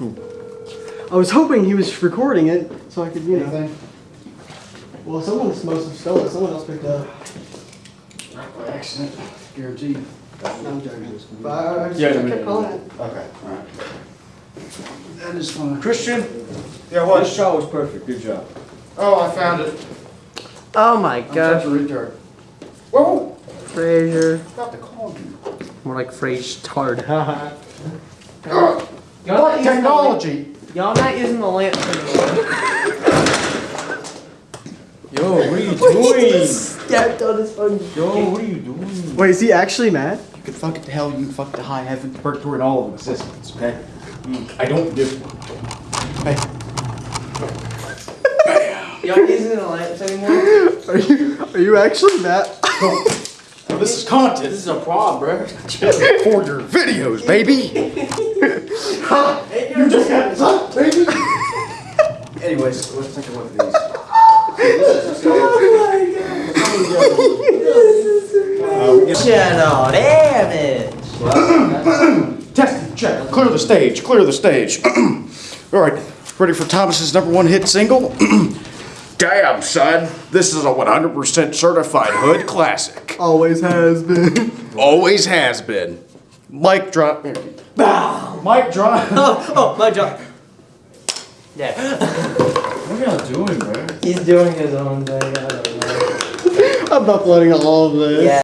I was hoping he was recording it so I could, you know. Anything? Well, someone must have stolen it. Someone else picked it up. By accident, guaranteed. No, I'm joking. But I, I, just, Yeah, I kept no, calling it. Okay, alright. That is fine. Christian, Yeah, what? this shot was perfect. Good job. Oh, I found it. Oh my god. I'm such a retard. Whoa, Fraser. got the call you. More like Frasier tard. Haha. Ugh, What technology? Y'all not using the lamp anymore. Yo, what are you doing? Stepped on his phone. Yo, what are you doing? Wait, is he actually mad? You can fuck it to hell, you can fuck it to high heaven, purgatory, and all of existence, okay? I don't give. Hey, Y'all using the lamps anymore? Are you are you actually mad? this is content This is a problem, bro. for your videos, baby. You just got sucked, baby. Anyways, let's take a look at these. Oh my god. Channel damage. Testing, check. Clear the stage. Clear the stage. All right, ready for Thomas's number one hit single? Damn, son. This is a 100% certified hood classic. Always has been. Always has been. Mic drop. Mic drop. Oh, oh, my job. Yeah. What are y'all doing, bro? He's doing his own thing. I don't know. I'm uploading all of this. Yeah.